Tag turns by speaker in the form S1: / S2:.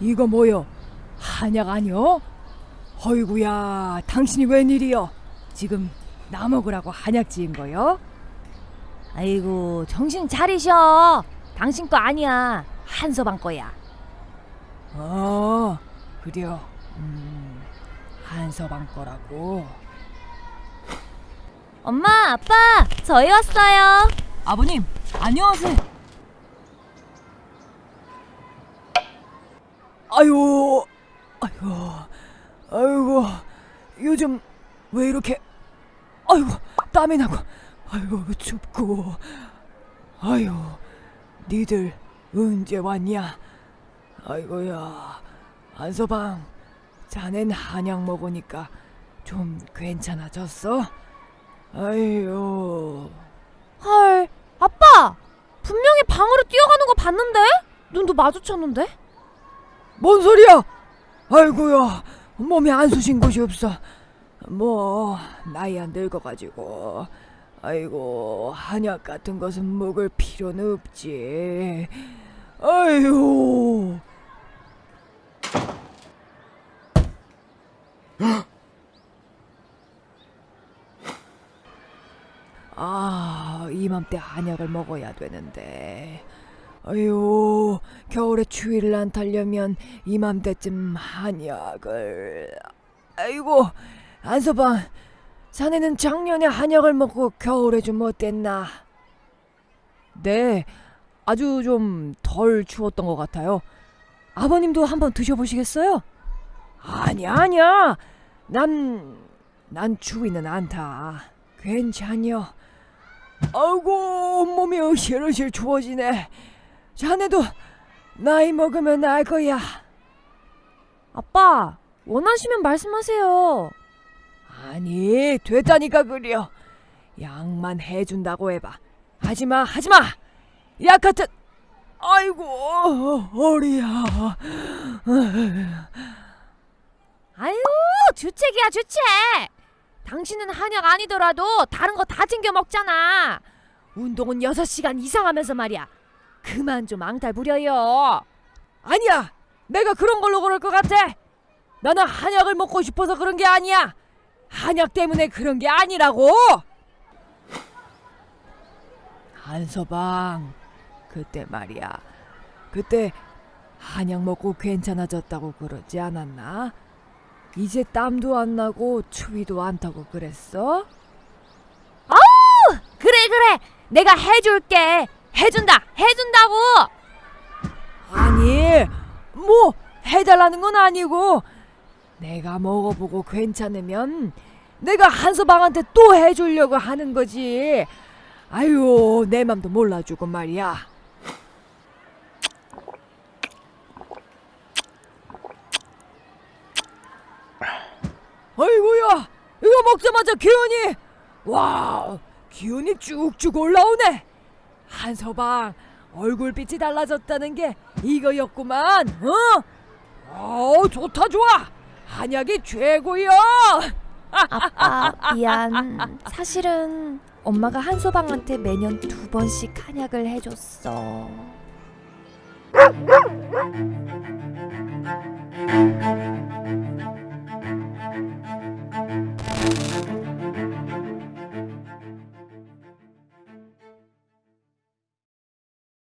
S1: 이거 뭐여? 한약 아니여? 어이구야, 당신이 웬일이여? 지금 나 먹으라고 한약 지은 거여?
S2: 아이고 정신 차리셔. 당신 거 아니야. 한서방 거야.
S1: 어, 그려. 음, 한서방 거라고.
S2: 엄마, 아빠, 저희 왔어요.
S1: 아버님, 안녕하세요. 아유, 아이고, 아이고, 요즘 왜 이렇게, 아이고, 땀이 나고, 아이고, 춥고, 아유, 니들 언제 왔냐? 아이고야, 안서방, 자넨 한약 먹으니까 좀 괜찮아졌어? 아유.
S2: 헐, 아빠! 분명히 방으로 뛰어가는 거 봤는데? 눈도 마주쳤는데?
S1: 뭔 소리야? 아이고야 몸에 안 쑤신 곳이 없어. 뭐 나이 안 늙어가지고 아이고 한약 같은 것은 먹을 필요는 없지. 아유. 아 이맘때 한약을 먹어야 되는데. 아유, 겨울에 추위를 안 타려면 이맘때쯤 한약을. 아이고, 안서방, 자네는 작년에 한약을 먹고 겨울에 좀 어땠나? 네, 아주 좀 덜 추웠던 것 같아요. 아버님도 한번 드셔보시겠어요? 아니야, 아니야. 난, 난 추위는 않다. 괜찮여. 아이고, 몸이 으실으실 추워지네. 자네도 나이 먹으면 알 거야.
S2: 아빠, 원하시면 말씀하세요.
S1: 아니, 됐다니까 그려. 약만 해준다고 해봐. 하지마, 하지마. 약 같은. 아이고, 허리야.
S2: 아유, 주책이야, 주책! 당신은 한약 아니더라도 다른 거 다 챙겨 먹잖아. 운동은 6시간 이상 하면서 말이야. 그만 좀 앙탈 부려요.
S1: 아니야. 내가 그런 걸로 그럴 것 같아. 나는 한약을 먹고 싶어서 그런 게 아니야. 한약 때문에 그런 게 아니라고. 한서방, 그때 말이야. 그때 한약 먹고 괜찮아졌다고 그러지 않았나? 이제 땀도 안 나고 추위도 안 타고 그랬어?
S2: 그래, 그래. 내가 해줄게. 해준다, 해준다고.
S1: 아니, 뭐 해달라는 건 아니고 내가 먹어보고 괜찮으면 내가 한서방한테 또 해주려고 하는 거지. 아유, 내 맘도 몰라주고 말이야. 아이고야, 이거 먹자마자 기운이 와, 기운이 쭉쭉 올라오네. 한서방 얼굴빛이 달라졌다는 게 이거였구만. 어? 어, 좋다 좋아. 한약이 최고야.
S2: 아빠, 미안. 사실은 엄마가 한소방한테 매년 두 번씩 한약을 해줬어.